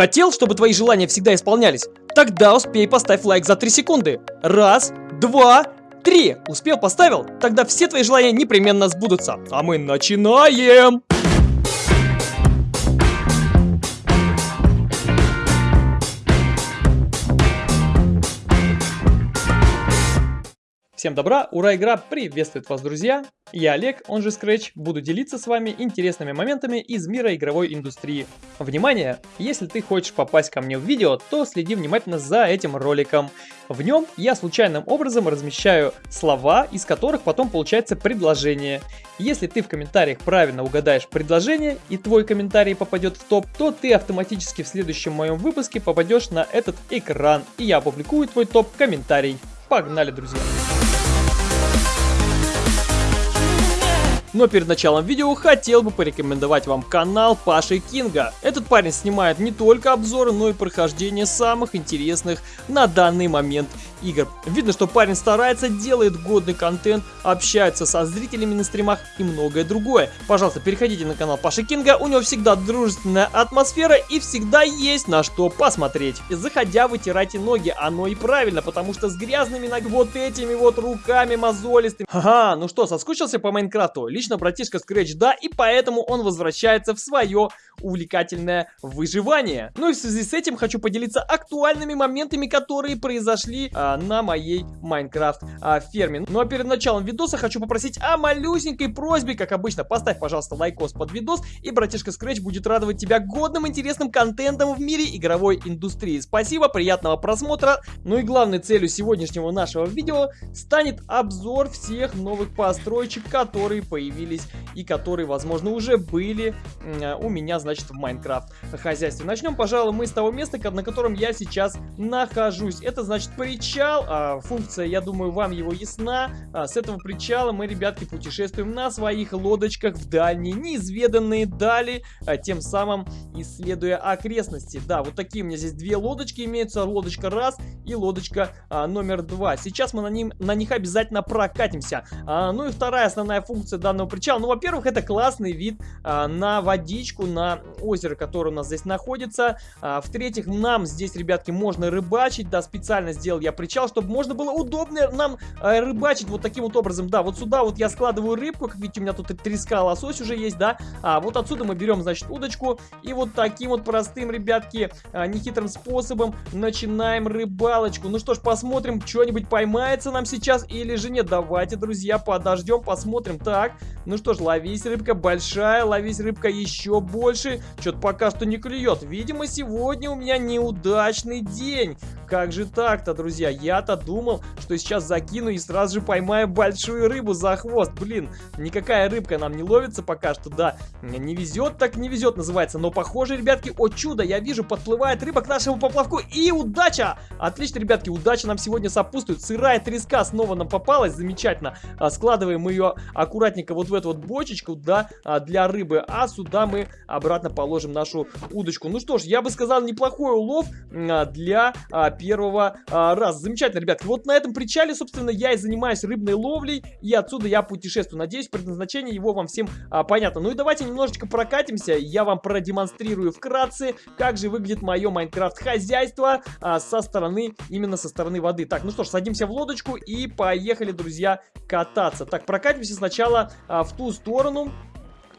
Хотел, чтобы твои желания всегда исполнялись? Тогда успей поставь лайк за 3 секунды. Раз, два, три. Успел, поставил? Тогда все твои желания непременно сбудутся. А мы начинаем! Всем добра, ура, игра приветствует вас, друзья! Я Олег, он же Scratch, буду делиться с вами интересными моментами из мира игровой индустрии. Внимание! Если ты хочешь попасть ко мне в видео, то следи внимательно за этим роликом. В нем я случайным образом размещаю слова, из которых потом получается предложение. Если ты в комментариях правильно угадаешь предложение и твой комментарий попадет в топ, то ты автоматически в следующем моем выпуске попадешь на этот экран, и я опубликую твой топ-комментарий. Погнали, друзья! Но перед началом видео хотел бы порекомендовать вам канал Паши Кинга. Этот парень снимает не только обзоры, но и прохождение самых интересных на данный момент игр. Видно, что парень старается, делает годный контент, общается со зрителями на стримах и многое другое. Пожалуйста, переходите на канал Паши Кинга, у него всегда дружественная атмосфера и всегда есть на что посмотреть. Заходя, вытирайте ноги, оно и правильно, потому что с грязными ног вот этими вот руками мозолистыми. Ага, ну что, соскучился по Майнкрафту? Лично братишка Scratch да, и поэтому он возвращается в свое увлекательное выживание. Ну и в связи с этим хочу поделиться актуальными моментами, которые произошли а, на моей Майнкрафт а, ферме. Ну а перед началом видоса хочу попросить о малюсенькой просьбе, как обычно, поставь, пожалуйста, лайкос под видос, и братишка Scratch будет радовать тебя годным интересным контентом в мире игровой индустрии. Спасибо, приятного просмотра. Ну и главной целью сегодняшнего нашего видео станет обзор всех новых построечек, которые появились и которые, возможно, уже были у меня, значит, в Майнкрафт хозяйстве. Начнем, пожалуй, мы с того места, на котором я сейчас нахожусь. Это, значит, причал. А, функция, я думаю, вам его ясна. А, с этого причала мы, ребятки, путешествуем на своих лодочках в дальние, неизведанные дали, а, тем самым исследуя окрестности. Да, вот такие у меня здесь две лодочки имеются. Лодочка раз и лодочка номер два. Сейчас мы на, ним, на них обязательно прокатимся. Ну и вторая основная функция данного причала. Ну, во-первых, это классный вид а, на водичку, на озеро, которое у нас здесь находится. А, В-третьих, нам здесь, ребятки, можно рыбачить. Да, специально сделал я причал, чтобы можно было удобно нам а, рыбачить вот таким вот образом. Да, вот сюда вот я складываю рыбку. Как видите, у меня тут треска, лосось уже есть, да. А вот отсюда мы берем, значит, удочку. И вот таким вот простым, ребятки, а, нехитрым способом начинаем рыбалочку. Ну что ж, посмотрим, что-нибудь поймается нам сейчас или же нет. Давайте, друзья, подождем, посмотрим. Так, ну что ж, ловись, рыбка большая, ловись, рыбка еще больше что-то пока что не клюет. Видимо, сегодня у меня неудачный день. Как же так-то, друзья? Я-то думал, что сейчас закину и сразу же поймаю большую рыбу за хвост. Блин, никакая рыбка нам не ловится пока что, да. Не везет, так не везет называется. Но похоже, ребятки, о чудо, я вижу, подплывает рыба к нашему поплавку. И удача! Отлично, ребятки, удача нам сегодня сопутствует. Сырая треска снова нам попалась, замечательно. А, складываем ее аккуратненько вот в эту вот бочечку, да, а, для рыбы. А сюда мы обратно положим нашу удочку. Ну что ж, я бы сказал, неплохой улов а, для первого а, раза. Замечательно, ребятки. Вот на этом причале, собственно, я и занимаюсь рыбной ловлей, и отсюда я путешествую. Надеюсь, предназначение его вам всем понятно. Ну и давайте немножечко прокатимся, я вам продемонстрирую вкратце, как же выглядит мое Майнкрафт-хозяйство со стороны, именно со стороны воды. Так, ну что ж, садимся в лодочку и поехали, друзья, кататься. Так, прокатимся сначала в ту сторону,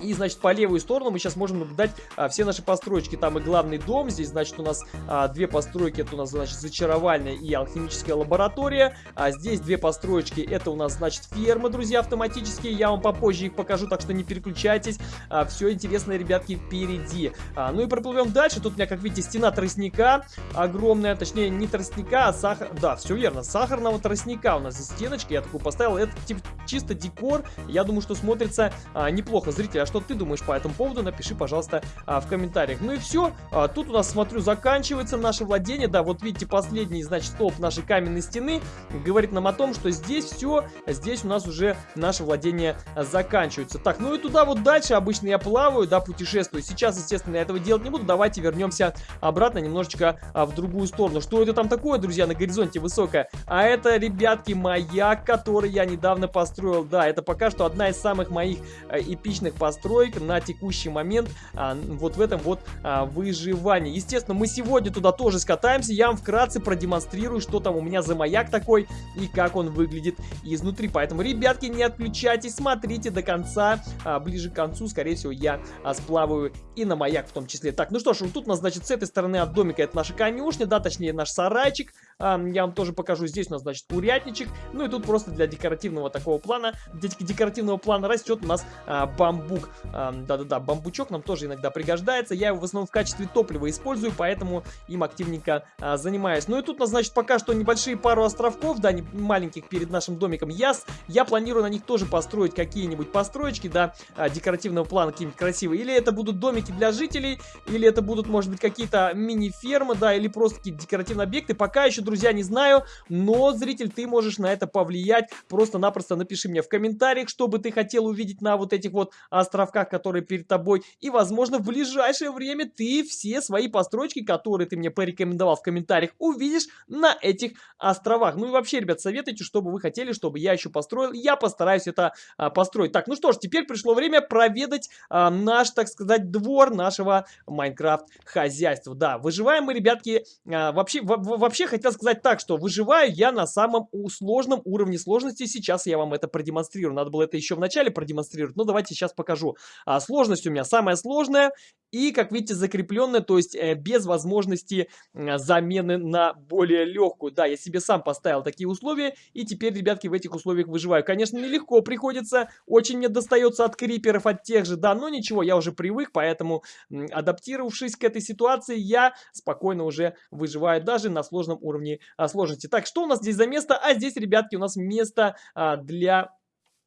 и, значит, по левую сторону мы сейчас можем наблюдать а, все наши постройки. Там и главный дом. Здесь, значит, у нас а, две постройки. Это у нас, значит, зачаровальная и алхимическая лаборатория. А здесь две постройки. Это у нас, значит, фермы, друзья, автоматические. Я вам попозже их покажу, так что не переключайтесь. А, все интересное, ребятки, впереди. А, ну и проплывем дальше. Тут у меня, как видите, стена тростника огромная. Точнее, не тростника, а сахар... Да, все верно. Сахарного тростника у нас здесь стеночка. Я такую поставил. Это типа чисто декор. Я думаю, что смотрится а, неплохо. Зрители, а что ты думаешь по этому поводу, напиши, пожалуйста, а, в комментариях. Ну и все. А, тут у нас, смотрю, заканчивается наше владение. Да, вот видите, последний, значит, столб нашей каменной стены говорит нам о том, что здесь все, здесь у нас уже наше владение заканчивается. Так, ну и туда вот дальше обычно я плаваю, да, путешествую. Сейчас, естественно, я этого делать не буду. Давайте вернемся обратно немножечко а, в другую сторону. Что это там такое, друзья, на горизонте высокое? А это, ребятки, маяк, который я недавно построил. Да, это пока что одна из самых моих э, эпичных постройок построек на текущий момент а, вот в этом вот а, выживании. Естественно, мы сегодня туда тоже скатаемся, я вам вкратце продемонстрирую, что там у меня за маяк такой и как он выглядит изнутри. Поэтому, ребятки, не отключайтесь, смотрите до конца, а, ближе к концу, скорее всего, я а, сплаваю и на маяк в том числе. Так, ну что ж, вот тут у нас, значит, с этой стороны от домика это наша конюшня, да, точнее наш сарайчик, я вам тоже покажу, здесь у нас, значит, курятничек, ну и тут просто для декоративного такого плана, для декоративного плана растет у нас а, бамбук, да-да-да, бамбучок нам тоже иногда пригождается, я его в основном в качестве топлива использую, поэтому им активненько а, занимаюсь. Ну и тут у нас, значит, пока что небольшие пару островков, да, не, маленьких перед нашим домиком, я, я планирую на них тоже построить какие-нибудь построечки, да, а, декоративного плана, какие-нибудь красивые, или это будут домики для жителей, или это будут, может быть, какие-то мини-фермы, да, или просто какие-то декоративные объекты, пока еще, друзья, не знаю, но, зритель, ты можешь на это повлиять, просто-напросто напиши мне в комментариях, что бы ты хотел увидеть на вот этих вот островках, которые перед тобой, и, возможно, в ближайшее время ты все свои постройки, которые ты мне порекомендовал в комментариях, увидишь на этих островах. Ну и вообще, ребят, советуйте, что бы вы хотели, чтобы я еще построил, я постараюсь это а, построить. Так, ну что ж, теперь пришло время проведать а, наш, так сказать, двор нашего Майнкрафт хозяйства. Да, выживаем мы, ребятки, а, вообще, вообще хотел сказать так, что выживаю я на самом сложном уровне сложности. Сейчас я вам это продемонстрирую. Надо было это еще в начале продемонстрировать, но давайте сейчас покажу. А, сложность у меня самая сложная и, как видите, закрепленная, то есть э, без возможности э, замены на более легкую. Да, я себе сам поставил такие условия, и теперь, ребятки, в этих условиях выживаю. Конечно, нелегко приходится, очень мне достается от криперов, от тех же, да, но ничего, я уже привык, поэтому, адаптировавшись к этой ситуации, я спокойно уже выживаю даже на сложном уровне а, сложности. Так, что у нас здесь за место? А здесь, ребятки, у нас место а, для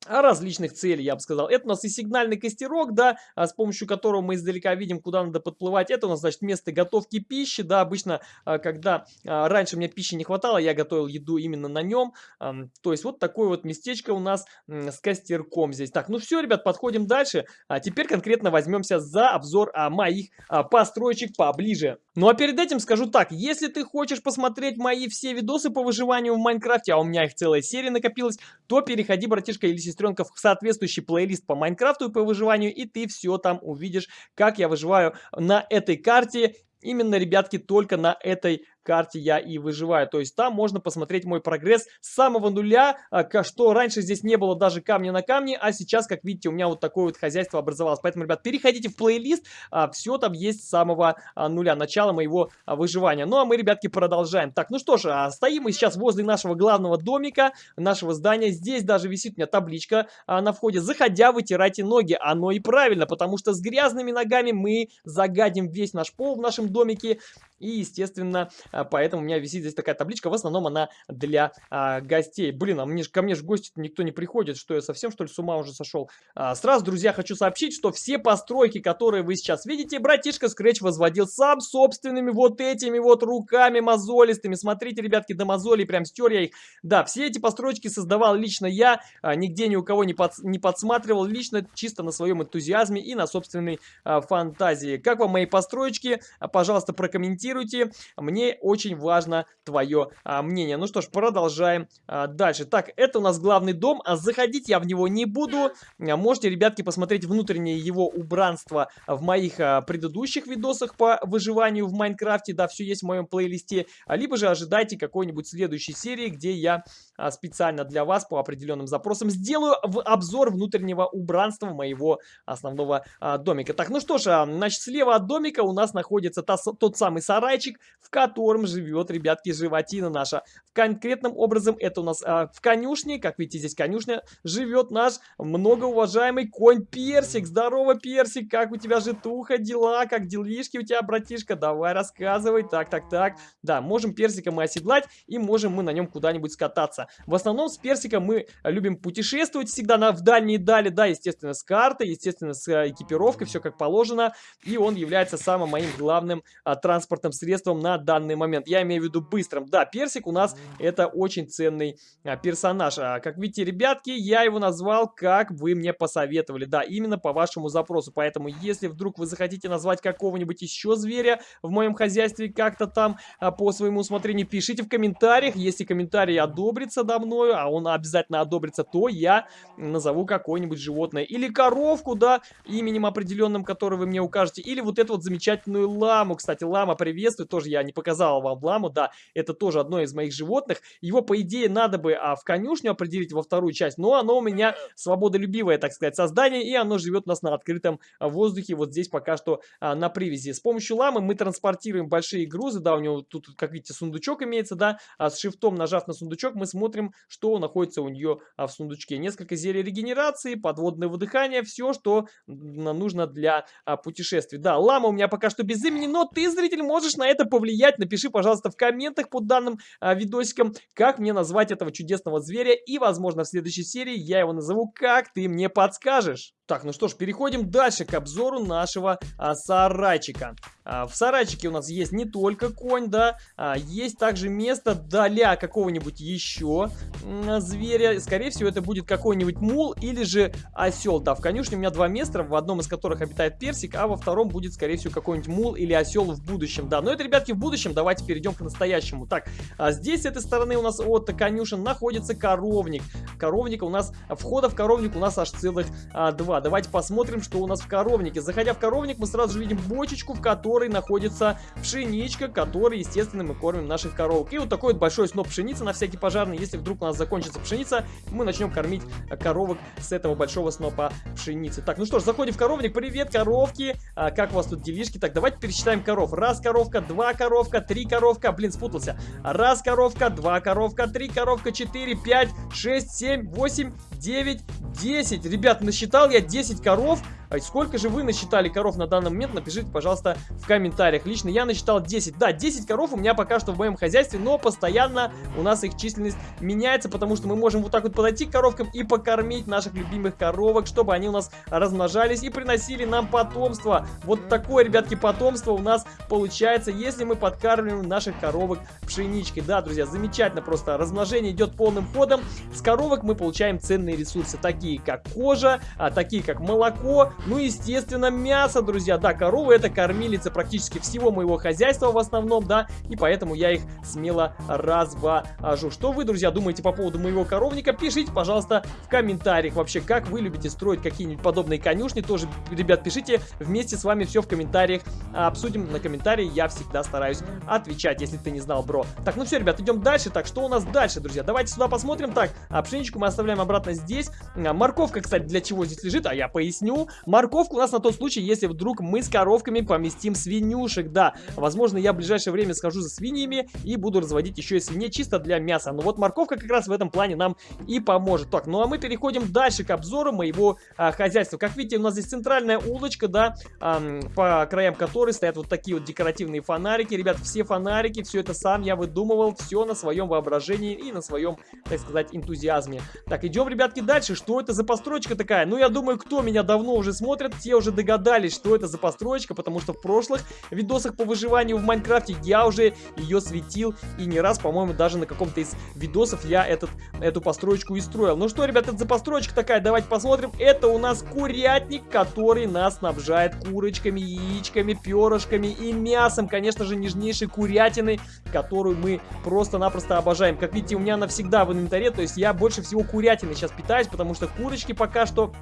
различных целей, я бы сказал. Это у нас и сигнальный костерок, да, а с помощью которого мы издалека видим, куда надо подплывать. Это у нас, значит, место готовки пищи, да, обычно, а, когда а, раньше мне пищи не хватало, я готовил еду именно на нем. То есть вот такое вот местечко у нас с костерком здесь. Так, ну все, ребят, подходим дальше. А теперь конкретно возьмемся за обзор моих построечек поближе. Ну а перед этим скажу так, если ты хочешь посмотреть мои все видосы по выживанию в Майнкрафте, а у меня их целая серия накопилась, то переходи, братишка или сестренка, в соответствующий плейлист по Майнкрафту и по выживанию, и ты все там увидишь, как я выживаю на этой карте. Именно, ребятки, только на этой карте я и выживаю. То есть там можно посмотреть мой прогресс с самого нуля, а, что раньше здесь не было даже камня на камне, а сейчас, как видите, у меня вот такое вот хозяйство образовалось. Поэтому, ребят, переходите в плейлист, а, все там есть с самого а, нуля, начала моего выживания. Ну, а мы, ребятки, продолжаем. Так, ну что ж, стоим мы сейчас возле нашего главного домика, нашего здания. Здесь даже висит у меня табличка на входе. Заходя, вытирайте ноги. Оно и правильно, потому что с грязными ногами мы загадим весь наш пол в нашем домике. И, естественно, поэтому у меня висит здесь такая табличка. В основном она для а, гостей. Блин, а мне, ко мне же гости никто не приходит. Что я совсем, что ли, с ума уже сошел? А, сразу, друзья, хочу сообщить, что все постройки, которые вы сейчас видите, братишка Scratch возводил сам собственными вот этими вот руками мозолистыми. Смотрите, ребятки, до мозолей прям стер я их. Да, все эти постройки создавал лично я. А, нигде ни у кого не, под, не подсматривал. Лично чисто на своем энтузиазме и на собственной а, фантазии. Как вам мои постройки? А, пожалуйста, прокомментируйте комментируйте. Мне очень важно твое а, мнение. Ну что ж, продолжаем а, дальше. Так, это у нас главный дом. А заходить я в него не буду. А, можете, ребятки, посмотреть внутреннее его убранство в моих а, предыдущих видосах по выживанию в Майнкрафте. Да, все есть в моем плейлисте. А, либо же ожидайте какой-нибудь следующей серии, где я специально для вас по определенным запросам сделаю в обзор внутреннего убранства моего основного а, домика. Так, ну что ж, а, значит, слева от домика у нас находится та, тот самый сарайчик, в котором живет, ребятки, животина наша. Конкретным образом это у нас а, в конюшне, как видите, здесь конюшня, живет наш многоуважаемый конь Персик. Здорово, Персик, как у тебя житуха, дела, как делишки у тебя, братишка? Давай рассказывай. Так, так, так. Да, можем Персика мы оседлать и можем мы на нем куда-нибудь скататься. В основном с Персиком мы любим путешествовать всегда на, в дальние дали, да, естественно, с картой, естественно, с а, экипировкой, все как положено. И он является самым моим главным а, транспортным средством на данный момент. Я имею в виду быстрым. Да, персик у нас это очень ценный а, персонаж. А, как видите, ребятки, я его назвал, как вы мне посоветовали. Да, именно по вашему запросу. Поэтому, если вдруг вы захотите назвать какого-нибудь еще зверя в моем хозяйстве как-то там а, по своему усмотрению, пишите в комментариях. Если комментарий одобрится, одобрится до мною, а он обязательно одобрится, то я назову какое-нибудь животное. Или коровку, да, именем определенным, который вы мне укажете. Или вот эту вот замечательную ламу. Кстати, лама приветствует, тоже я не показал вам ламу, да, это тоже одно из моих животных. Его, по идее, надо бы а, в конюшню определить во вторую часть, но оно у меня свободолюбивое, так сказать, создание, и оно живет у нас на открытом воздухе, вот здесь пока что а, на привязи. С помощью ламы мы транспортируем большие грузы, да, у него тут, как видите, сундучок имеется, да, а с шифтом нажав на сундучок, мы смотрим, что находится у нее а, в сундучке. Несколько зелий регенерации, подводное выдыхание, все, что нужно для а, путешествий. Да, лама у меня пока что без имени, но ты, зритель, можешь на это повлиять. Напиши, пожалуйста, в комментах под данным а, видосиком, как мне назвать этого чудесного зверя, и, возможно, в следующей серии я его назову «Как ты мне подскажешь». Так, ну что ж, переходим дальше к обзору нашего а, сарайчика. А, в сарайчике у нас есть не только конь, да, а, есть также место для какого-нибудь еще а, зверя. Скорее всего, это будет какой-нибудь мул или же осел. Да, в конюшне у меня два места, в одном из которых обитает персик, а во втором будет, скорее всего, какой-нибудь мул или осел в будущем. Да, но это, ребятки, в будущем. Давайте перейдем к настоящему. Так, а здесь с этой стороны у нас от конюшен находится коровник. Коровник у нас, входа в коровник у нас аж целых а, два 2. Давайте посмотрим, что у нас в коровнике. Заходя в коровник, мы сразу же видим бочечку, в которой находится пшеничка, которой, естественно, мы кормим наших коровок. И вот такой вот большой сноп пшеницы на всякий пожарный. Если вдруг у нас закончится пшеница, мы начнем кормить коровок с этого большого снопа пшеницы. Так, ну что ж, заходим в коровник. Привет, коровки. А, как у вас тут делишки? Так, давайте пересчитаем коров. Раз коровка, два коровка, три коровка. Блин, спутался. Раз коровка, два коровка, три коровка, четыре, пять, шесть, семь, восемь, девять, десять. Ребят, насчитал я 10 коров сколько же вы насчитали коров на данный момент, напишите, пожалуйста, в комментариях. Лично я насчитал 10. Да, 10 коров у меня пока что в моем хозяйстве, но постоянно у нас их численность меняется, потому что мы можем вот так вот подойти к коровкам и покормить наших любимых коровок, чтобы они у нас размножались и приносили нам потомство. Вот такое, ребятки, потомство у нас получается, если мы подкармливаем наших коровок пшеничкой. Да, друзья, замечательно просто. Размножение идет полным ходом. С коровок мы получаем ценные ресурсы, такие как кожа, а, такие как молоко, ну, естественно, мясо, друзья. Да, коровы это кормилица практически всего моего хозяйства в основном, да, и поэтому я их смело развожу. Что вы, друзья, думаете по поводу моего коровника? Пишите, пожалуйста, в комментариях вообще, как вы любите строить какие-нибудь подобные конюшни. Тоже, ребят, пишите вместе с вами все в комментариях. Обсудим на комментарии, я всегда стараюсь отвечать, если ты не знал, бро. Так, ну все, ребят, идем дальше. Так, что у нас дальше, друзья? Давайте сюда посмотрим. Так, а пшеничку мы оставляем обратно здесь. А, морковка, кстати, для чего здесь лежит? А я поясню. Морковку у нас на тот случай, если вдруг мы с коровками поместим свинюшек. Да, возможно, я в ближайшее время схожу за свиньями и буду разводить еще и свиней чисто для мяса. Но вот морковка как раз в этом плане нам и поможет. Так, ну а мы переходим дальше к обзору моего а, хозяйства. Как видите, у нас здесь центральная улочка, да, а, по краям которой стоят вот такие вот декоративные фонарики. Ребят, все фонарики, все это сам я выдумывал, все на своем воображении и на своем, так сказать, энтузиазме. Так, идем, ребятки, дальше. Что это за постройка такая? Ну, я думаю, кто меня давно уже смотрят, те уже догадались, что это за постройка, потому что в прошлых видосах по выживанию в Майнкрафте я уже ее светил, и не раз, по-моему, даже на каком-то из видосов я этот, эту постройку и строил. Ну что, ребят, это за постройка такая, давайте посмотрим. Это у нас курятник, который нас снабжает курочками, яичками, перышками и мясом, конечно же, нежнейшей курятины, которую мы просто-напросто обожаем. Как видите, у меня навсегда в инвентаре, то есть я больше всего курятины сейчас питаюсь, потому что курочки пока что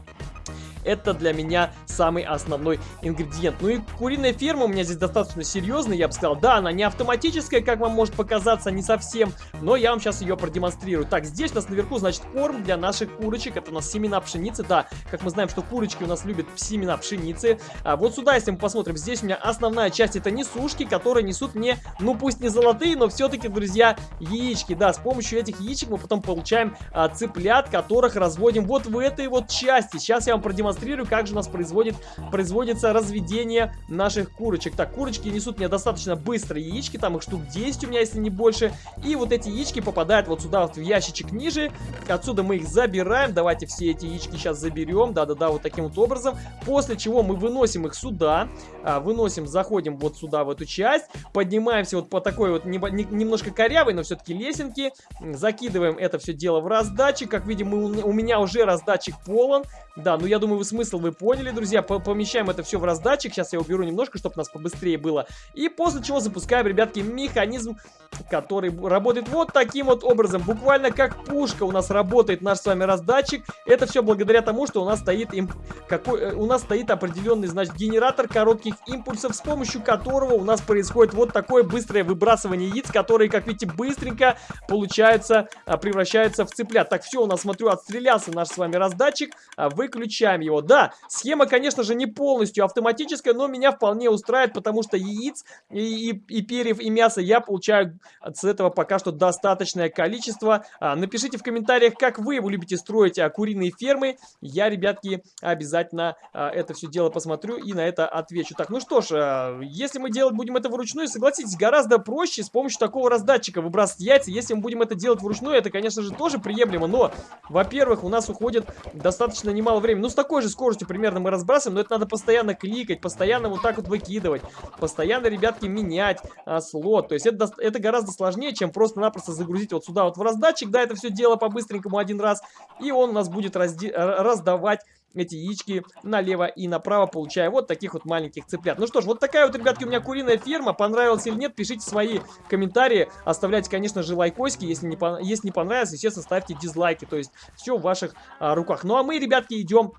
это для меня самый основной ингредиент. Ну и куриная ферма у меня здесь достаточно серьезная, я бы сказал. Да, она не автоматическая, как вам может показаться, не совсем, но я вам сейчас ее продемонстрирую. Так, здесь у нас наверху, значит, корм для наших курочек. Это у нас семена пшеницы. Да, как мы знаем, что курочки у нас любят семена пшеницы. А вот сюда, если мы посмотрим, здесь у меня основная часть это несушки, которые несут мне, ну пусть не золотые, но все-таки, друзья, яички. Да, с помощью этих яичек мы потом получаем а, цыплят, которых разводим вот в этой вот части. Сейчас я вам продемонстрирую продемонстрирую, как же у нас производит, производится разведение наших курочек. Так, курочки несут мне достаточно быстро яички, там их штук 10 у меня, если не больше. И вот эти яички попадают вот сюда вот в ящичек ниже. Отсюда мы их забираем. Давайте все эти яички сейчас заберем. Да-да-да, вот таким вот образом. После чего мы выносим их сюда. А, выносим, заходим вот сюда, в эту часть. Поднимаемся вот по такой вот не, не, немножко корявой, но все-таки лесенке. Закидываем это все дело в раздатчик. Как видим, мы, у меня уже раздатчик полон. Да, ну я думаю, думаю, смысл вы поняли, друзья. Помещаем это все в раздатчик. Сейчас я уберу немножко, чтобы у нас побыстрее было. И после чего запускаем, ребятки, механизм, который работает вот таким вот образом. Буквально как пушка у нас работает наш с вами раздатчик. Это все благодаря тому, что у нас стоит, им, какой, э, у нас стоит определенный, значит, генератор коротких импульсов, с помощью которого у нас происходит вот такое быстрое выбрасывание яиц, которые, как видите, быстренько получаются, а, превращаются в цыплят. Так, все, у нас, смотрю, отстрелялся наш с вами раздатчик. А, выключаем его. Да, схема, конечно же, не полностью автоматическая, но меня вполне устраивает, потому что яиц и, и, и перьев, и мяса я получаю с этого пока что достаточное количество. А, напишите в комментариях, как вы любите строить а, куриные фермы. Я, ребятки, обязательно а, это все дело посмотрю и на это отвечу. Так, ну что ж, а, если мы делать будем это вручную, согласитесь, гораздо проще с помощью такого раздатчика выбрасывать яйца. Если мы будем это делать вручную, это, конечно же, тоже приемлемо, но, во-первых, у нас уходит достаточно немало времени. Ну, с такой же скоростью примерно мы разбрасываем, но это надо постоянно кликать, постоянно вот так вот выкидывать, постоянно, ребятки, менять а, слот. То есть это, это гораздо сложнее, чем просто-напросто загрузить вот сюда вот в раздатчик, да, это все дело по-быстренькому один раз, и он у нас будет раздавать эти яички налево и направо, получая вот таких вот маленьких цыплят. Ну что ж, вот такая вот, ребятки, у меня куриная ферма. Понравилась или нет, пишите свои комментарии. Оставляйте, конечно же, лайкосики. Если не, если не понравилось, естественно, ставьте дизлайки. То есть все в ваших а, руках. Ну а мы, ребятки, идем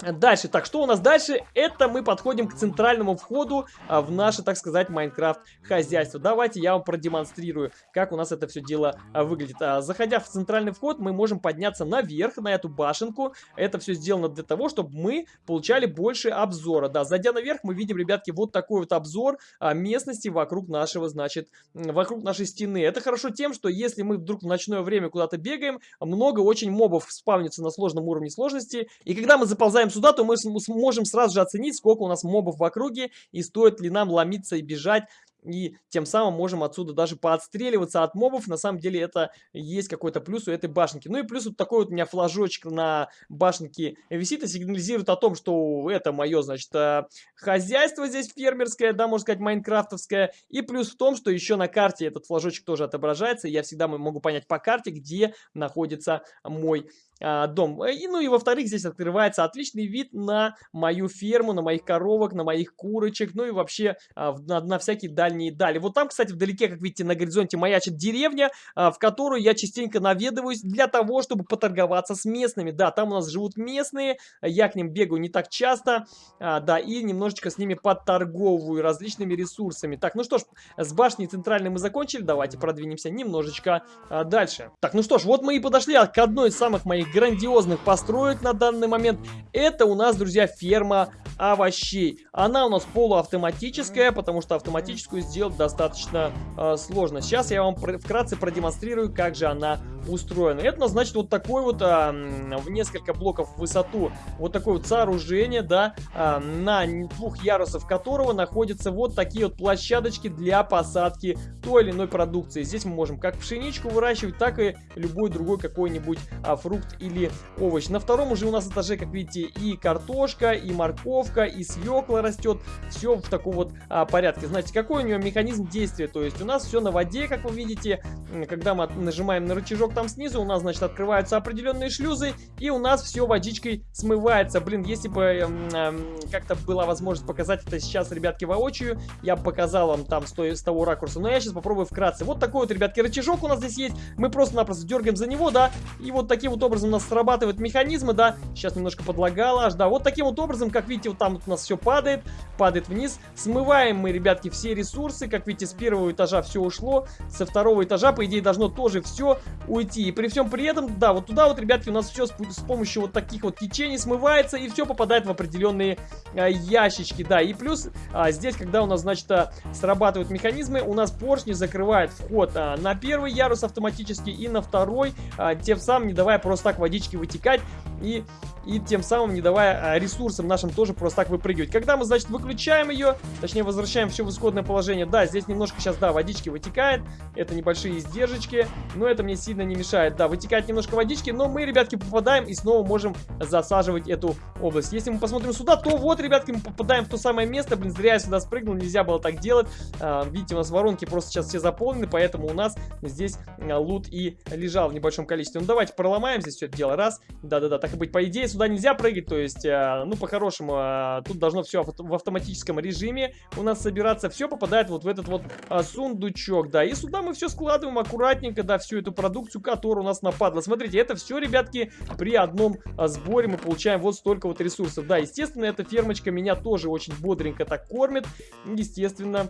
Дальше, так, что у нас дальше? Это мы подходим к центральному входу а, в наше, так сказать, Майнкрафт хозяйство. Давайте я вам продемонстрирую, как у нас это все дело а, выглядит. А, заходя в центральный вход, мы можем подняться наверх, на эту башенку. Это все сделано для того, чтобы мы получали больше обзора. Да, зайдя наверх, мы видим, ребятки, вот такой вот обзор а, местности вокруг нашего, значит, вокруг нашей стены. Это хорошо тем, что если мы вдруг в ночное время куда-то бегаем, много очень мобов спавнится на сложном уровне сложности. И когда мы заползаем попадаем сюда, то мы сможем сразу же оценить, сколько у нас мобов в округе и стоит ли нам ломиться и бежать и тем самым можем отсюда даже поотстреливаться от мобов. На самом деле это есть какой-то плюс у этой башенки. Ну и плюс вот такой вот у меня флажочек на башенке висит и сигнализирует о том, что это мое, значит, э, хозяйство здесь фермерское, да, можно сказать, майнкрафтовское. И плюс в том, что еще на карте этот флажочек тоже отображается. И я всегда могу понять по карте, где находится мой дом. И, ну и во-вторых, здесь открывается отличный вид на мою ферму, на моих коровок, на моих курочек, ну и вообще а, на, на всякие дальние дали. Вот там, кстати, вдалеке, как видите, на горизонте маячит деревня, а, в которую я частенько наведываюсь для того, чтобы поторговаться с местными. Да, там у нас живут местные, я к ним бегаю не так часто, а, да, и немножечко с ними подторговываю различными ресурсами. Так, ну что ж, с башней центральной мы закончили, давайте продвинемся немножечко а, дальше. Так, ну что ж, вот мы и подошли к одной из самых моих грандиозных построек на данный момент. Это у нас, друзья, ферма овощей. Она у нас полуавтоматическая, потому что автоматическую сделать достаточно э, сложно. Сейчас я вам вкратце продемонстрирую, как же она устроена. Это значит, вот такой вот э, в несколько блоков в высоту, вот такое вот сооружение, да, э, на двух ярусов которого находятся вот такие вот площадочки для посадки той или иной продукции. Здесь мы можем как пшеничку выращивать, так и любой другой какой-нибудь а, фрукт или овощ. На втором уже у нас этаже, как видите, и картошка, и морковка, и свекла растет. Все в таком вот а, порядке. Знаете, какой у нее механизм действия? То есть у нас все на воде, как вы видите. Когда мы нажимаем на рычажок там снизу, у нас, значит, открываются определенные шлюзы, и у нас все водичкой смывается. Блин, если бы э, э, как-то была возможность показать это сейчас, ребятки, воочию, я бы показал вам там с, той, с того ракурса. Но я сейчас попробую вкратце. Вот такой вот, ребятки, рычажок у нас здесь есть. Мы просто-напросто дергаем за него, да, и вот таким вот образом у нас срабатывают механизмы, да. Сейчас немножко подлагало аж, да. Вот таким вот образом, как видите, вот там вот у нас все падает, падает вниз. Смываем мы, ребятки, все ресурсы. Как видите, с первого этажа все ушло. Со второго этажа, по идее, должно тоже все уйти. И при всем при этом, да, вот туда вот, ребятки, у нас все с, с помощью вот таких вот течений смывается и все попадает в определенные а, ящички, да. И плюс а, здесь, когда у нас, значит, а, срабатывают механизмы, у нас поршни закрывает вход а, на первый ярус автоматически и на второй, а, тем самым не давая просто так водички вытекать и, и тем самым не давая а, ресурсам нашим тоже просто так выпрыгивать. Когда мы, значит, выключаем ее, точнее возвращаем все в исходное положение, да, здесь немножко сейчас, да, водички вытекает, это небольшие издержечки, но это мне сильно не мешает. Да, вытекает немножко водички, но мы, ребятки, попадаем и снова можем засаживать эту область. Если мы посмотрим сюда, то вот, ребятки, мы попадаем в то самое место. Блин, зря я сюда спрыгнул, нельзя было так делать. А, видите, у нас воронки просто сейчас все заполнены, поэтому у нас здесь а, лут и лежал в небольшом количестве. Ну, давайте проломаем здесь все это дело. Раз. Да-да-да, так и быть. По идее, сюда нельзя прыгать, то есть, а, ну, по-хорошему, а, тут должно все в автоматическом режиме у нас собираться. Все попадает вот в этот вот а, сундучок, да. И сюда мы все складываем аккуратненько, да, всю эту продукцию, которая у нас нападла. Смотрите, это все, ребятки, при одном сборе мы получаем вот столько вот ресурсов. Да, естественно, эта фермочка меня тоже очень бодренько так кормит. Естественно,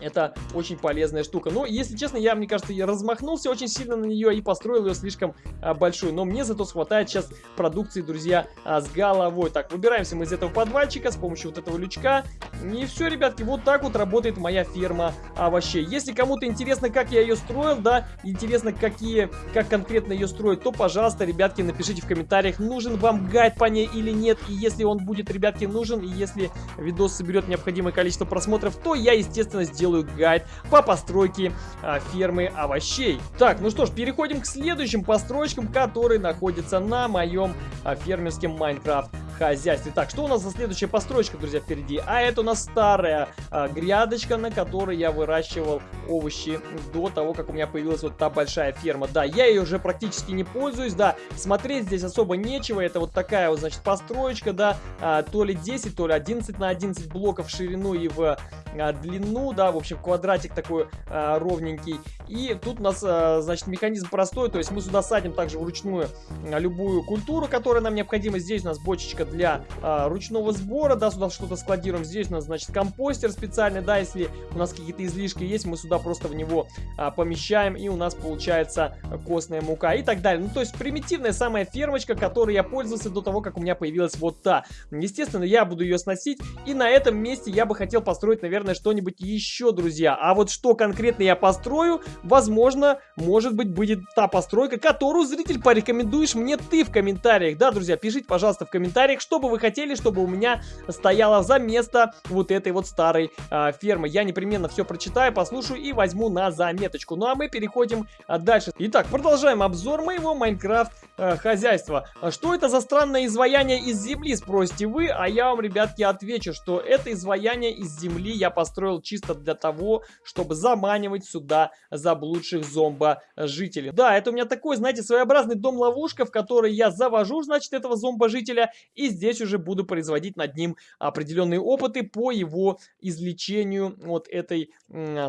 это очень полезная штука. Но, если честно, я, мне кажется, размахнулся очень сильно на нее и построил ее слишком а, большой. Но мне зато хватает сейчас продукции, друзья, а, с головой. Так, выбираемся мы из этого подвальчика с помощью вот этого лючка. И все, ребятки, вот так вот работает моя ферма овощей. Если кому-то интересно, как я ее строил, да, интересно, какие, как конкретно ее строить, то, пожалуйста, ребятки, напишите в комментариях, нужен вам гайд по ней или нет. И если он будет, ребятки, нужен, и если видос соберет необходимое количество просмотров, то я, естественно, сделаю сделаю гайд по постройке а, фермы овощей. Так, ну что ж, переходим к следующим постройкам, которые находятся на моем а, фермерском Майнкрафт хозяйстве. Так, что у нас за следующая постройка, друзья, впереди? А это у нас старая а, грядочка, на которой я выращивал овощи до того, как у меня появилась вот та большая ферма. Да, я ее уже практически не пользуюсь, да, смотреть здесь особо нечего. Это вот такая вот, значит, построечка, да, а, то ли 10, то ли 11 на 11 блоков в ширину и в а, длину, да, в общем, квадратик такой а, ровненький. И тут у нас, а, значит, механизм простой, то есть мы сюда садим также вручную а, любую культуру, которая нам необходима. Здесь у нас бочечка ящика для а, ручного сбора, да, сюда что-то складируем. Здесь у нас, значит, компостер специальный, да, если у нас какие-то излишки есть, мы сюда просто в него а, помещаем, и у нас получается костная мука и так далее. Ну, то есть примитивная самая фермочка, которой я пользовался до того, как у меня появилась вот та. Естественно, я буду ее сносить, и на этом месте я бы хотел построить, наверное, что-нибудь еще, друзья. А вот что конкретно я построю, возможно, может быть, будет та постройка, которую, зритель, порекомендуешь мне ты в комментариях. Да, друзья, пишите, пожалуйста, в комментариях, комментариях, что бы вы хотели, чтобы у меня стояло за место вот этой вот старой э, фермы. Я непременно все прочитаю, послушаю и возьму на заметочку. Ну а мы переходим э, дальше. Итак, продолжаем обзор моего Майнкрафт э, хозяйства. Что это за странное изваяние из земли, спросите вы, а я вам, ребятки, отвечу, что это изваяние из земли я построил чисто для того, чтобы заманивать сюда заблудших зомбо-жителей. Да, это у меня такой, знаете, своеобразный дом-ловушка, в который я завожу, значит, этого зомбо-жителя и здесь уже буду производить над ним определенные опыты по его излечению от этой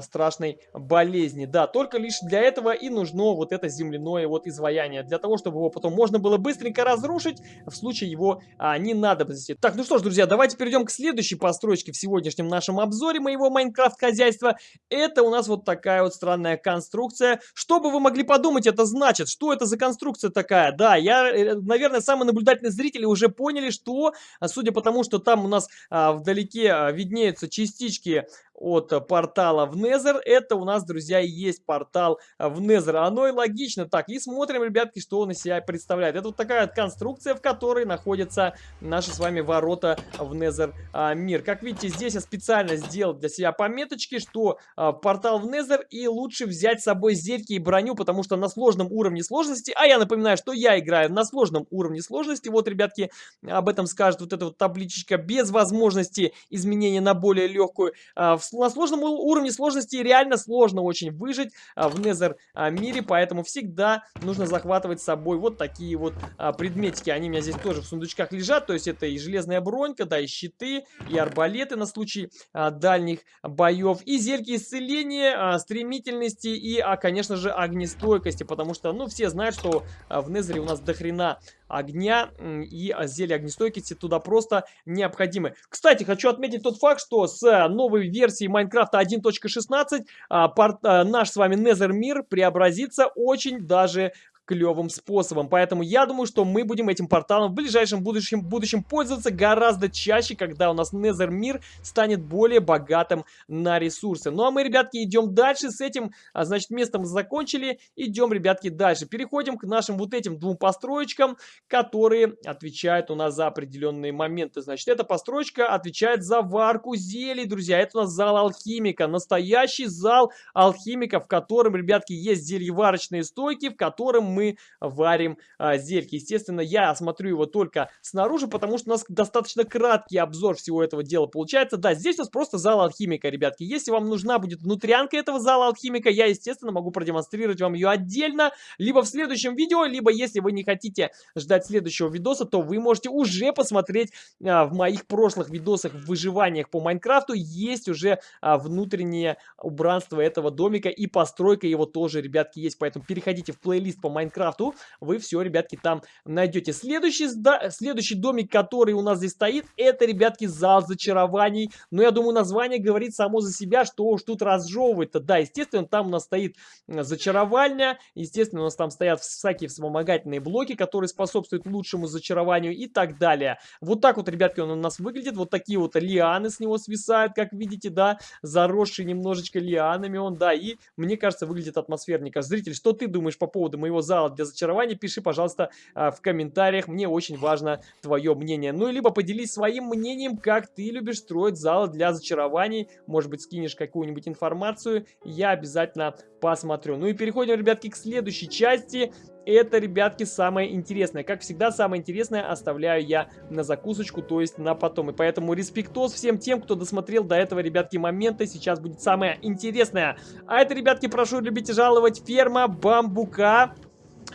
страшной болезни. Да, только лишь для этого и нужно вот это земляное вот изваяние. Для того, чтобы его потом можно было быстренько разрушить в случае его а, ненадобности. Так, ну что ж, друзья, давайте перейдем к следующей постройке в сегодняшнем нашем обзоре моего Майнкрафт хозяйства. Это у нас вот такая вот странная конструкция. Что бы вы могли подумать, это значит? Что это за конструкция такая? Да, я, э, наверное, самый наблюдательный зритель уже поняли, что, а, судя по тому, что там у нас а, вдалеке а, виднеются частички от портала в Nether. Это у нас, друзья, и есть портал в Nether. Оно и логично. Так, и смотрим, ребятки, что он из себя представляет. Это вот такая конструкция, в которой находятся наши с вами ворота в Nether а, мир. Как видите, здесь я специально сделал для себя пометочки, что а, портал в Nether и лучше взять с собой зельки и броню, потому что на сложном уровне сложности, а я напоминаю, что я играю на сложном уровне сложности, вот, ребятки, об этом скажет вот эта вот табличечка, без возможности изменения на более легкую. А, на сложном уровне сложности реально сложно очень выжить в Незер мире, поэтому всегда нужно захватывать с собой вот такие вот а, предметики. Они у меня здесь тоже в сундучках лежат, то есть это и железная бронька, да, и щиты, и арбалеты на случай а, дальних боев, и зельки исцеления, а, стремительности и, а, конечно же, огнестойкости, потому что, ну, все знают, что а, в Незере у нас дохрена огня и зелья огнестойкости туда просто необходимы. Кстати, хочу отметить тот факт, что с новой версии Майнкрафта 1.16 а, а, наш с вами Nether мир преобразится очень даже клевым способом. Поэтому я думаю, что мы будем этим порталом в ближайшем будущем, будущем пользоваться гораздо чаще, когда у нас Nether мир станет более богатым на ресурсы. Ну а мы, ребятки, идем дальше с этим, а, значит, местом закончили. Идем, ребятки, дальше. Переходим к нашим вот этим двум построечкам, которые отвечают у нас за определенные моменты. Значит, эта построечка отвечает за варку зелий, друзья. Это у нас зал алхимика, настоящий зал алхимика, в котором, ребятки, есть зельеварочные стойки, в котором мы варим а, зельки. Естественно, я осмотрю его только снаружи, потому что у нас достаточно краткий обзор всего этого дела получается. Да, здесь у нас просто зал алхимика, ребятки. Если вам нужна будет внутрянка этого зала алхимика, я, естественно, могу продемонстрировать вам ее отдельно, либо в следующем видео, либо если вы не хотите ждать следующего видоса, то вы можете уже посмотреть а, в моих прошлых видосах в выживаниях по Майнкрафту. Есть уже а, внутреннее убранство этого домика и постройка его тоже, ребятки, есть. Поэтому переходите в плейлист по Майнкрафту, вы все, ребятки, там найдете. Следующий, следующий домик, который у нас здесь стоит, это, ребятки, зал зачарований. Но я думаю, название говорит само за себя, что уж тут разжевывать-то. Да, естественно, там у нас стоит зачаровальня, естественно, у нас там стоят всякие вспомогательные блоки, которые способствуют лучшему зачарованию и так далее. Вот так вот, ребятки, он у нас выглядит. Вот такие вот лианы с него свисают, как видите, да, заросший немножечко лианами он, да, и мне кажется, выглядит атмосферненько. Зритель, что ты думаешь по поводу моего зала для зачарования? Пиши, пожалуйста, а, в комментариях. Мне очень важно твое мнение. Ну, либо поделись своим мнением, как ты любишь строить залы для зачарований. Может быть, скинешь какую-нибудь информацию. Я обязательно посмотрю. Ну и переходим, ребятки, к следующей части. Это, ребятки, самое интересное. Как всегда, самое интересное оставляю я на закусочку, то есть на потом. И поэтому респектос всем тем, кто досмотрел до этого, ребятки, момента. Сейчас будет самое интересное. А это, ребятки, прошу любить и жаловать, ферма бамбука.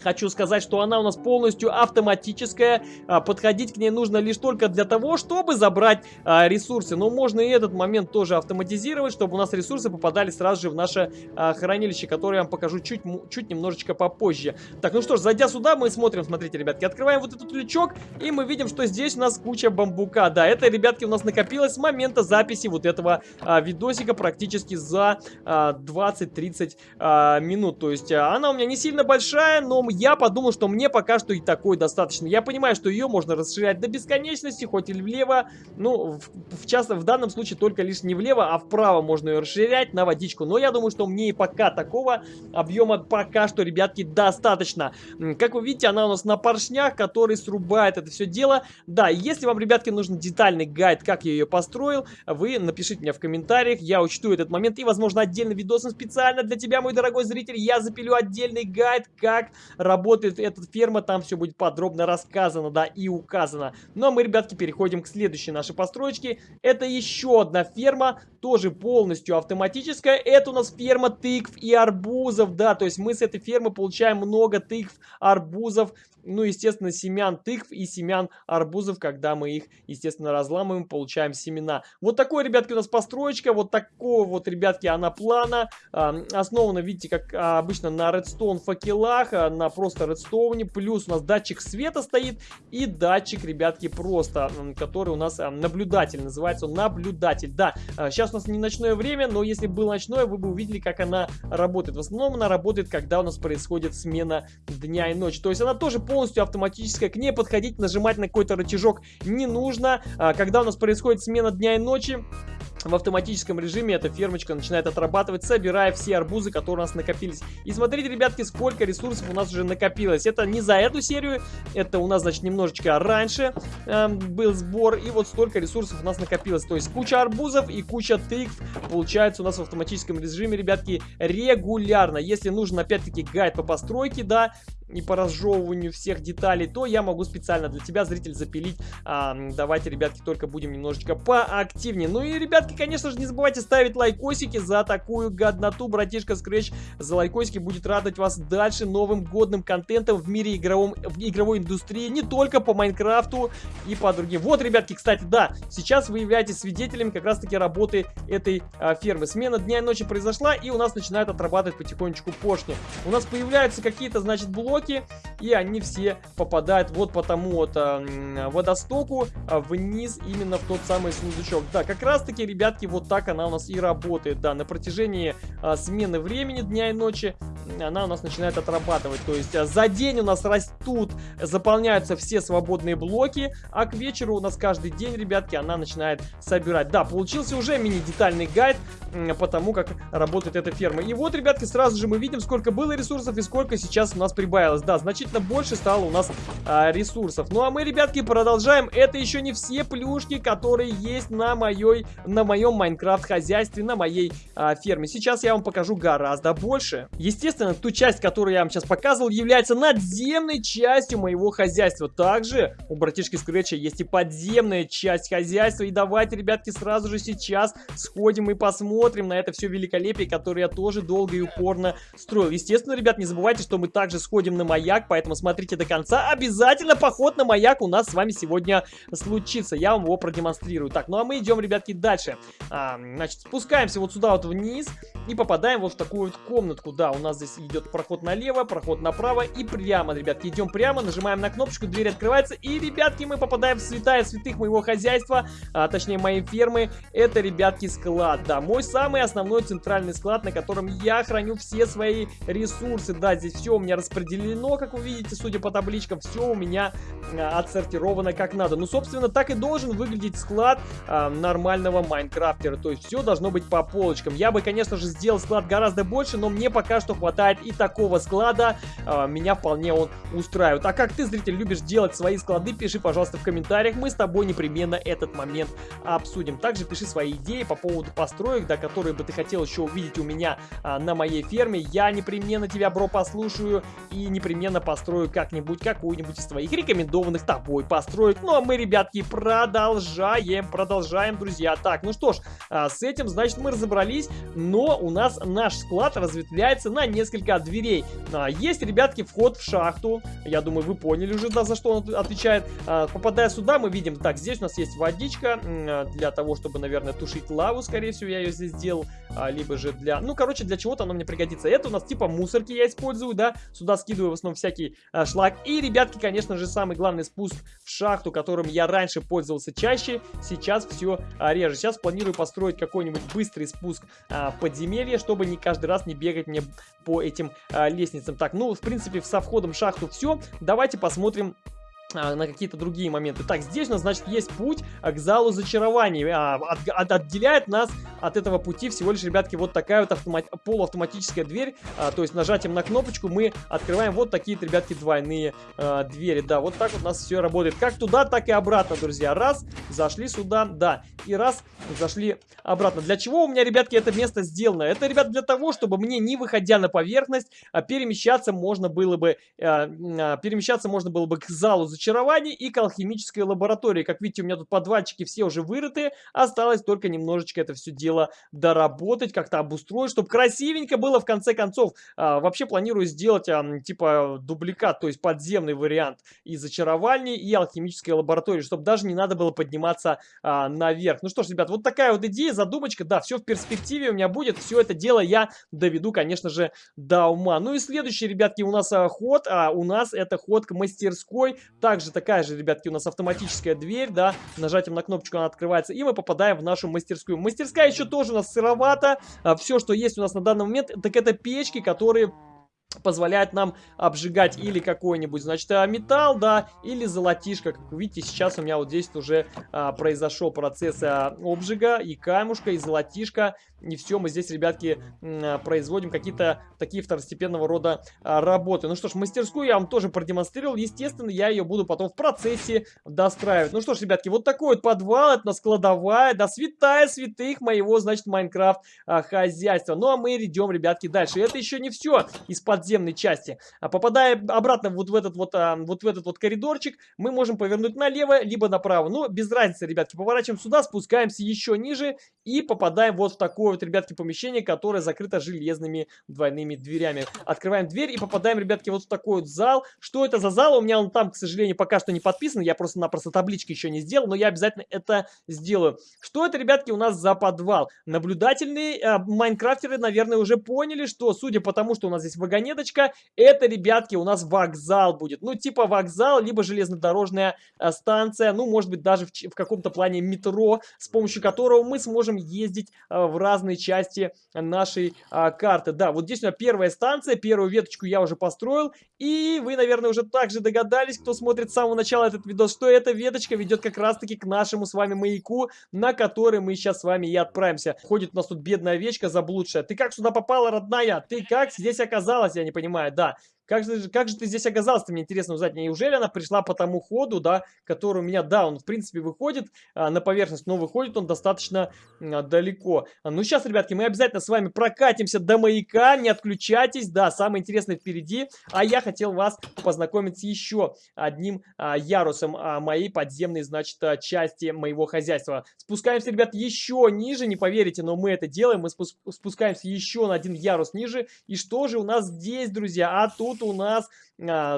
Хочу сказать, что она у нас полностью автоматическая. А, подходить к ней нужно лишь только для того, чтобы забрать а, ресурсы. Но можно и этот момент тоже автоматизировать, чтобы у нас ресурсы попадали сразу же в наше а, хранилище, которое я вам покажу чуть, чуть немножечко попозже. Так, ну что ж, зайдя сюда, мы смотрим, смотрите, ребятки, открываем вот этот лючок, и мы видим, что здесь у нас куча бамбука. Да, это, ребятки, у нас накопилось с момента записи вот этого видосика практически за а, 20-30 а, минут. То есть она у меня не сильно большая, но я подумал, что мне пока что и такой достаточно. Я понимаю, что ее можно расширять до бесконечности, хоть и влево. Ну, в, в, часто, в данном случае только лишь не влево, а вправо можно ее расширять на водичку. Но я думаю, что мне и пока такого объема пока что, ребятки, достаточно. Как вы видите, она у нас на поршнях, который срубает это все дело. Да, если вам, ребятки, нужен детальный гайд, как я ее построил, вы напишите мне в комментариях, я учту этот момент. И, возможно, отдельный видос специально для тебя, мой дорогой зритель, я запилю отдельный гайд, как работает эта ферма, там все будет подробно рассказано, да, и указано. Ну а мы, ребятки, переходим к следующей нашей построечке. Это еще одна ферма, тоже полностью автоматическая. Это у нас ферма тыкв и арбузов, да, то есть мы с этой фермы получаем много тыкв, арбузов, ну, естественно, семян тыкв и семян арбузов, когда мы их, естественно, разламываем, получаем семена. Вот такой, ребятки, у нас построечка, вот такого вот, ребятки, она плана. Э, основана, видите, как а, обычно на редстоун факелах, а, на просто редстоуне. Плюс у нас датчик света стоит и датчик, ребятки, просто, который у нас а, наблюдатель, называется он наблюдатель. Да, а, сейчас у нас не ночное время, но если было ночное, вы бы увидели, как она работает. В основном она работает, когда у нас происходит смена дня и ночи. То есть она тоже полностью автоматическая, к ней подходить, нажимать на какой-то рычажок не нужно. А, когда у нас происходит смена дня и ночи, в автоматическом режиме эта фермочка начинает отрабатывать, собирая все арбузы, которые у нас накопились. И смотрите, ребятки, сколько ресурсов у нас уже накопилось. Это не за эту серию, это у нас, значит, немножечко раньше э, был сбор. И вот столько ресурсов у нас накопилось. То есть куча арбузов и куча тыкв получается у нас в автоматическом режиме, ребятки, регулярно. Если нужен, опять-таки, гайд по постройке, да, и по разжевыванию всех деталей, то я могу специально для тебя, зритель, запилить. А, давайте, ребятки, только будем немножечко поактивнее. Ну и, ребятки, конечно же, не забывайте ставить лайкосики за такую годноту. Братишка Scratch за лайкосики будет радовать вас дальше новым годным контентом в мире игровом, в игровой индустрии. Не только по Майнкрафту и по другим. Вот, ребятки, кстати, да, сейчас вы являетесь свидетелями как раз-таки работы этой а, фермы. Смена дня и ночи произошла, и у нас начинают отрабатывать потихонечку поршни. У нас появляются какие-то, значит, блоки потоки, и они все попадают вот по тому вот э, водостоку э, вниз именно в тот самый сундучок. Да, как раз таки, ребятки, вот так она у нас и работает, да, на протяжении э, смены времени дня и ночи она у нас начинает отрабатывать. То есть за день у нас растут, заполняются все свободные блоки, а к вечеру у нас каждый день, ребятки, она начинает собирать. Да, получился уже мини-детальный гайд по тому, как работает эта ферма. И вот, ребятки, сразу же мы видим, сколько было ресурсов и сколько сейчас у нас прибавилось. Да, значительно больше стало у нас а, ресурсов. Ну а мы, ребятки, продолжаем. Это еще не все плюшки, которые есть на, моей, на моем Майнкрафт-хозяйстве, на моей а, ферме. Сейчас я вам покажу гораздо больше. Естественно, ту часть, которую я вам сейчас показывал, является надземной частью моего хозяйства. Также у братишки Скретча есть и подземная часть хозяйства. И давайте, ребятки, сразу же сейчас сходим и посмотрим на это все великолепие, которое я тоже долго и упорно строил. Естественно, ребят, не забывайте, что мы также сходим на маяк, поэтому смотрите до конца. Обязательно поход на маяк у нас с вами сегодня случится. Я вам его продемонстрирую. Так, ну а мы идем, ребятки, дальше. А, значит, спускаемся вот сюда вот вниз и попадаем вот в такую вот комнатку. Да, у нас здесь идет проход налево, проход направо и прямо, ребятки. Идем прямо, нажимаем на кнопочку, дверь открывается и, ребятки, мы попадаем в святая святых моего хозяйства, а, точнее моей фермы. Это, ребятки, склад, да, мой самый основной центральный склад, на котором я храню все свои ресурсы. Да, здесь все у меня распределено, как вы видите, судя по табличкам, все у меня а, отсортировано как надо. Ну, собственно, так и должен выглядеть склад а, нормального майнкрафтера. То есть все должно быть по полочкам. Я бы, конечно же, сделал склад гораздо больше, но мне пока что хватает и такого склада. А, меня вполне он устраивает. А как ты, зритель, любишь делать свои склады, пиши, пожалуйста, в комментариях. Мы с тобой непременно этот момент обсудим. Также пиши свои идеи по поводу построек, да, которые бы ты хотел еще увидеть у меня а, на моей ферме. Я непременно тебя, бро, послушаю и непременно построю как-нибудь какую-нибудь из твоих рекомендованных тобой построек. Ну, а мы, ребятки, продолжаем, продолжаем, друзья. Так, ну что ж, а, с этим, значит, мы разобрались, но у нас наш склад разветвляется на несколько дверей. А, есть, ребятки, вход в шахту. Я думаю, вы поняли уже, да, за что он отвечает. А, попадая сюда, мы видим, так, здесь у нас есть водичка для того, чтобы, наверное, тушить лаву, скорее всего, я ее здесь сделал. Либо же для, ну, короче, для чего-то оно мне пригодится. Это у нас типа мусорки я использую, да. Сюда скидываю в основном всякий шлак. И, ребятки, конечно же, самый главный спуск в шахту, которым я раньше пользовался чаще, сейчас все реже. Сейчас планирую построить какой-нибудь быстрый спуск а, в подземелье, чтобы не каждый раз не бегать мне по этим а, лестницам. Так, ну, в принципе, со входом в шахту все. Давайте посмотрим а, на какие-то другие моменты. Так, здесь у нас, значит, есть путь к залу зачарований. А, от, от, отделяет нас от этого пути всего лишь, ребятки, вот такая вот автомат, полуавтоматическая дверь. А, то есть нажатием на кнопочку мы открываем вот такие, ребятки, двойные а, двери. Да, вот так вот у нас все работает. Как туда, так и обратно, друзья. Раз, зашли сюда, да. И раз, зашли обратно. Для чего у меня, ребятки, это место сделано? Это, ребят, для того, чтобы мне, не выходя на поверхность, а, перемещаться можно было бы, а, а, перемещаться можно было бы к залу зачарований зачарований и к алхимической лаборатории. Как видите, у меня тут подвальчики все уже вырыты. Осталось только немножечко это все дело доработать, как-то обустроить, чтобы красивенько было в конце концов. А, вообще планирую сделать а, типа дубликат, то есть подземный вариант и зачаровальни, и алхимической лаборатории, чтобы даже не надо было подниматься а, наверх. Ну что ж, ребят, вот такая вот идея, задумочка. Да, все в перспективе у меня будет. Все это дело я доведу, конечно же, до ума. Ну и следующий, ребятки, у нас а, ход. А, у нас это ход к мастерской. Также такая же, ребятки, у нас автоматическая дверь, да, нажатием на кнопочку она открывается, и мы попадаем в нашу мастерскую. Мастерская еще тоже у нас сыровата, а, все, что есть у нас на данный момент, так это печки, которые позволяет нам обжигать или какой-нибудь, значит, а, металл, да, или золотишко. Как вы видите, сейчас у меня вот здесь уже а, произошел процесс а, обжига и камушка, и золотишко. И все, мы здесь, ребятки, а, производим какие-то такие второстепенного рода а, работы. Ну что ж, мастерскую я вам тоже продемонстрировал. Естественно, я ее буду потом в процессе достраивать. Ну что ж, ребятки, вот такой вот подвал, это складовая, да, святая святых моего, значит, Майнкрафт а, хозяйства. Ну а мы идем, ребятки, дальше. И это еще не все из-под подземной части. Попадая обратно вот в этот вот, вот в этот вот коридорчик, мы можем повернуть налево, либо направо. Но без разницы, ребятки, поворачиваем сюда, спускаемся еще ниже и попадаем вот в такое вот, ребятки, помещение, которое закрыто железными двойными дверями. Открываем дверь и попадаем, ребятки, вот в такой вот зал. Что это за зал? У меня он там, к сожалению, пока что не подписан. Я просто-напросто таблички еще не сделал, но я обязательно это сделаю. Что это, ребятки, у нас за подвал? Наблюдательные э, майнкрафтеры, наверное, уже поняли, что, судя по тому, что у нас здесь вагонет, монеточка. Это, ребятки, у нас вокзал будет. Ну, типа вокзал, либо железнодорожная э, станция. Ну, может быть, даже в, в каком-то плане метро, с помощью которого мы сможем ездить э, в разные разные части нашей а, карты. Да, вот здесь у меня первая станция, первую веточку я уже построил. И вы, наверное, уже также догадались, кто смотрит с самого начала этот видос, что эта веточка ведет как раз-таки к нашему с вами маяку, на который мы сейчас с вами и отправимся. Ходит у нас тут бедная овечка заблудшая. Ты как сюда попала, родная? Ты как здесь оказалась? Я не понимаю, да. Как же, как же ты здесь оказался, мне интересно узнать. Неужели она пришла по тому ходу, да, который у меня, да, он в принципе выходит а, на поверхность, но выходит он достаточно а, далеко. Ну сейчас, ребятки, мы обязательно с вами прокатимся до маяка, не отключайтесь, да, самое интересное впереди. А я хотел вас познакомить с еще одним а, ярусом а, моей подземной, значит, а, части моего хозяйства. Спускаемся, ребят, еще ниже, не поверите, но мы это делаем, мы спускаемся еще на один ярус ниже. И что же у нас здесь, друзья? А тут у нас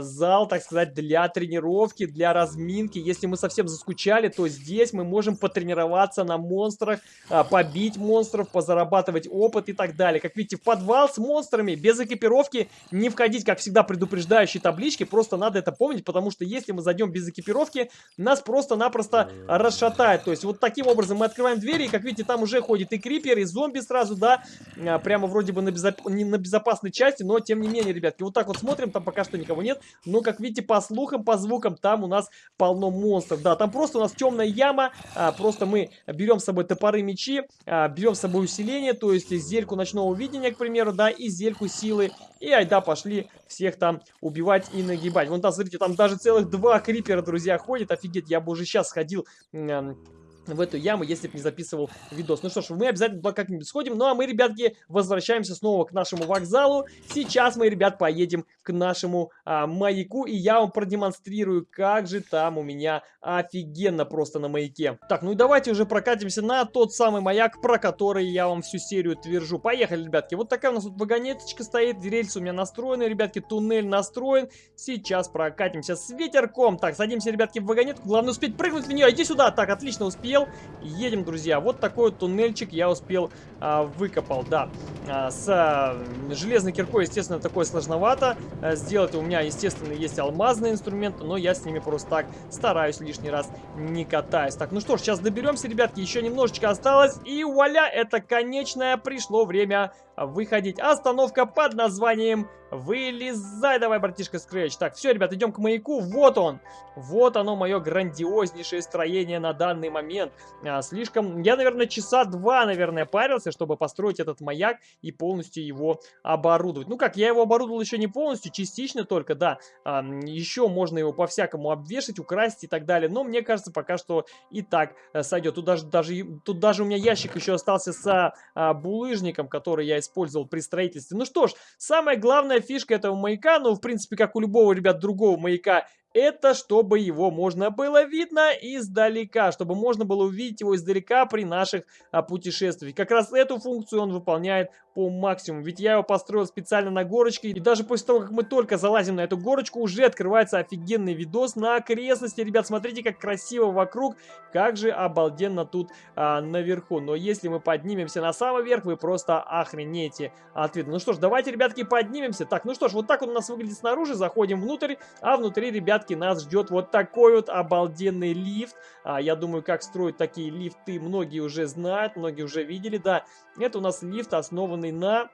зал, так сказать, для тренировки, для разминки. Если мы совсем заскучали, то здесь мы можем потренироваться на монстрах, а, побить монстров, позарабатывать опыт и так далее. Как видите, в подвал с монстрами без экипировки не входить, как всегда, предупреждающие таблички. Просто надо это помнить, потому что если мы зайдем без экипировки, нас просто-напросто расшатает. То есть вот таким образом мы открываем двери, и, как видите, там уже ходит и крипер, и зомби сразу, да, а, прямо вроде бы на, безоп... не на безопасной части, но тем не менее, ребятки, вот так вот смотрим, там пока что никого нет. Но, как видите, по слухам, по звукам, там у нас полно монстров. Да, там просто у нас темная яма. А, просто мы берем с собой топоры, мечи, а, берем с собой усиление, то есть зельку ночного видения, к примеру, да, и зельку силы. И айда, пошли всех там убивать и нагибать. Вон там, смотрите, там даже целых два крипера, друзья, ходят. Офигеть, я бы уже сейчас сходил в эту яму, если бы не записывал видос. Ну что ж, мы обязательно туда как-нибудь сходим. Ну а мы, ребятки, возвращаемся снова к нашему вокзалу. Сейчас мы, ребят, поедем к нашему а, маяку, и я вам продемонстрирую, как же там у меня офигенно просто на маяке. Так, ну и давайте уже прокатимся на тот самый маяк, про который я вам всю серию твержу. Поехали, ребятки. Вот такая у нас тут вагонеточка стоит, рельсы у меня настроены, ребятки, туннель настроен. Сейчас прокатимся с ветерком. Так, садимся, ребятки, в вагонетку. Главное успеть прыгнуть в нее. Иди сюда. Так, отлично, успел успел. Едем, друзья. Вот такой вот туннельчик я успел а, выкопал, да. А, с а, железной киркой, естественно, такое сложновато а, сделать. У меня, естественно, есть алмазные инструменты, но я с ними просто так стараюсь лишний раз не катаюсь. Так, ну что ж, сейчас доберемся, ребятки. Еще немножечко осталось. И вуаля, это конечное пришло время выходить. Остановка под названием Вылезай давай, братишка Скретч. Так, все, ребят, идем к маяку. Вот он. Вот оно, мое грандиознейшее строение на данный момент. А, слишком... Я, наверное, часа два, наверное, парился, чтобы построить этот маяк и полностью его оборудовать. Ну как, я его оборудовал еще не полностью, частично только, да. А, еще можно его по-всякому обвешать, украсить и так далее. Но мне кажется, пока что и так а, сойдет. Тут даже, даже, тут даже у меня ящик еще остался с а, булыжником, который я использовал при строительстве. Ну что ж, самое главное фишка этого маяка, ну, в принципе, как у любого, ребят, другого маяка, это чтобы его можно было видно издалека, чтобы можно было увидеть его издалека при наших а, путешествиях. Как раз эту функцию он выполняет по максимуму, ведь я его построил специально на горочке, и даже после того, как мы только залазим на эту горочку, уже открывается офигенный видос на окрестности. Ребят, смотрите, как красиво вокруг, как же обалденно тут а, наверху. Но если мы поднимемся на самый верх, вы просто охренеете от вида. Ну что ж, давайте, ребятки, поднимемся. Так, ну что ж, вот так он у нас выглядит снаружи, заходим внутрь, а внутри, ребят, ребятки, нас ждет вот такой вот обалденный лифт. А, я думаю, как строить такие лифты, многие уже знают, многие уже видели, да. Это у нас лифт, основанный на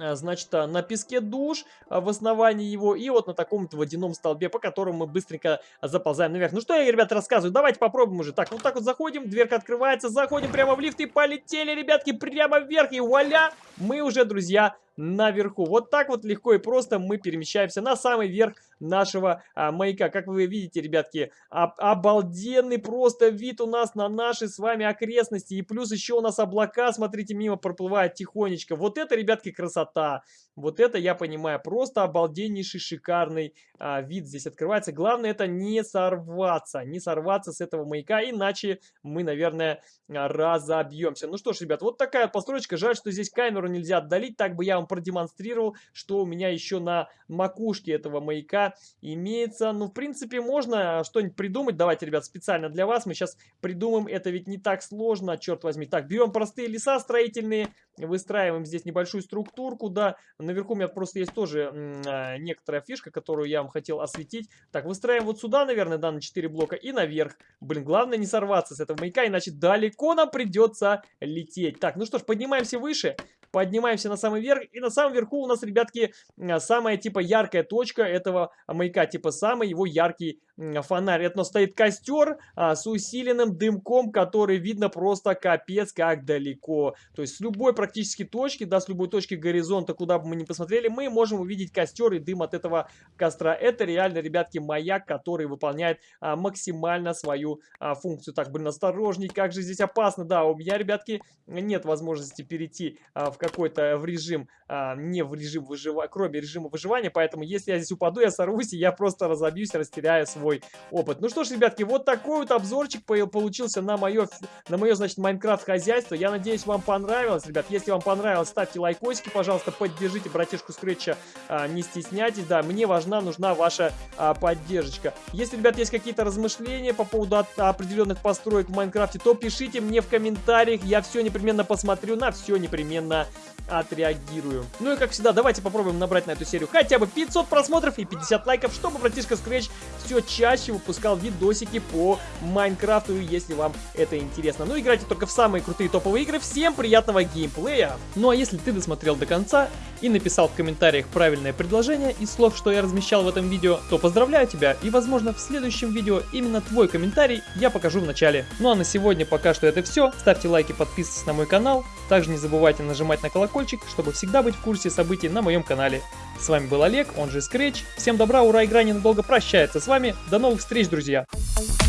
а, значит, а, на песке душ а, в основании его и вот на таком-то водяном столбе, по которому мы быстренько заползаем наверх. Ну что я, ребят, рассказываю, давайте попробуем уже. Так, вот так вот заходим, дверка открывается, заходим прямо в лифт и полетели, ребятки, прямо вверх. И вуаля, мы уже, друзья, наверху. Вот так вот легко и просто мы перемещаемся на самый верх нашего а, маяка. Как вы видите, ребятки, об, обалденный просто вид у нас на наши с вами окрестности. И плюс еще у нас облака, смотрите, мимо проплывают тихонечко. Вот это, ребятки, красота. Вот это, я понимаю, просто обалденнейший, шикарный а, вид здесь открывается. Главное это не сорваться, не сорваться с этого маяка, иначе мы, наверное, разобьемся. Ну что ж, ребят, вот такая постройка. Жаль, что здесь камеру нельзя отдалить, так бы я вам продемонстрировал, что у меня еще на макушке этого маяка имеется. Ну, в принципе, можно что-нибудь придумать. Давайте, ребят, специально для вас мы сейчас придумаем. Это ведь не так сложно, черт возьми. Так, берем простые леса строительные, выстраиваем здесь небольшую структурку, да. Наверху у меня просто есть тоже э, некоторая фишка, которую я вам хотел осветить. Так, выстраиваем вот сюда, наверное, да, на 4 блока и наверх. Блин, главное не сорваться с этого маяка, иначе далеко нам придется лететь. Так, ну что ж, поднимаемся выше поднимаемся на самый верх, и на самом верху у нас, ребятки, самая, типа, яркая точка этого маяка, типа, самый его яркий фонарь. Это стоит костер а, с усиленным дымком, который видно просто капец как далеко. То есть с любой практически точки, да, с любой точки горизонта, куда бы мы ни посмотрели, мы можем увидеть костер и дым от этого костра. Это реально, ребятки, маяк, который выполняет а, максимально свою а, функцию. Так, блин, осторожней, как же здесь опасно. Да, у меня, ребятки, нет возможности перейти а, в какой-то в режим, а, не в режим выживания, кроме режима выживания, поэтому если я здесь упаду, я сорвусь, и я просто разобьюсь, растеряю свой опыт. Ну что ж, ребятки, вот такой вот обзорчик получился на мое, на мое значит, Майнкрафт хозяйство. Я надеюсь, вам понравилось, ребят. Если вам понравилось, ставьте лайкосики, пожалуйста, поддержите братишку Скретча, а, не стесняйтесь, да, мне важна, нужна ваша а, поддержка. Если, ребят, есть какие-то размышления по поводу от, определенных построек в Майнкрафте, то пишите мне в комментариях, я все непременно посмотрю, на все непременно отреагирую. Ну и как всегда, давайте попробуем набрать на эту серию хотя бы 500 просмотров и 50 лайков, чтобы братишка Scratch все чаще выпускал видосики по Майнкрафту, если вам это интересно. Ну, играйте только в самые крутые топовые игры. Всем приятного геймплея! Ну а если ты досмотрел до конца и написал в комментариях правильное предложение из слов, что я размещал в этом видео, то поздравляю тебя и возможно в следующем видео именно твой комментарий я покажу в начале. Ну а на сегодня пока что это все. Ставьте лайки, подписывайтесь на мой канал. Также не забывайте нажимать на колокольчик, чтобы всегда быть в курсе событий на моем канале. С вами был Олег, он же Scratch. Всем добра, ура, игра ненадолго прощается с вами. До новых встреч, друзья!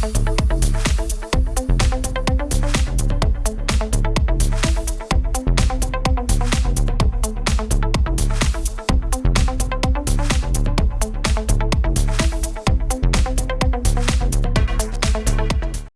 Thank you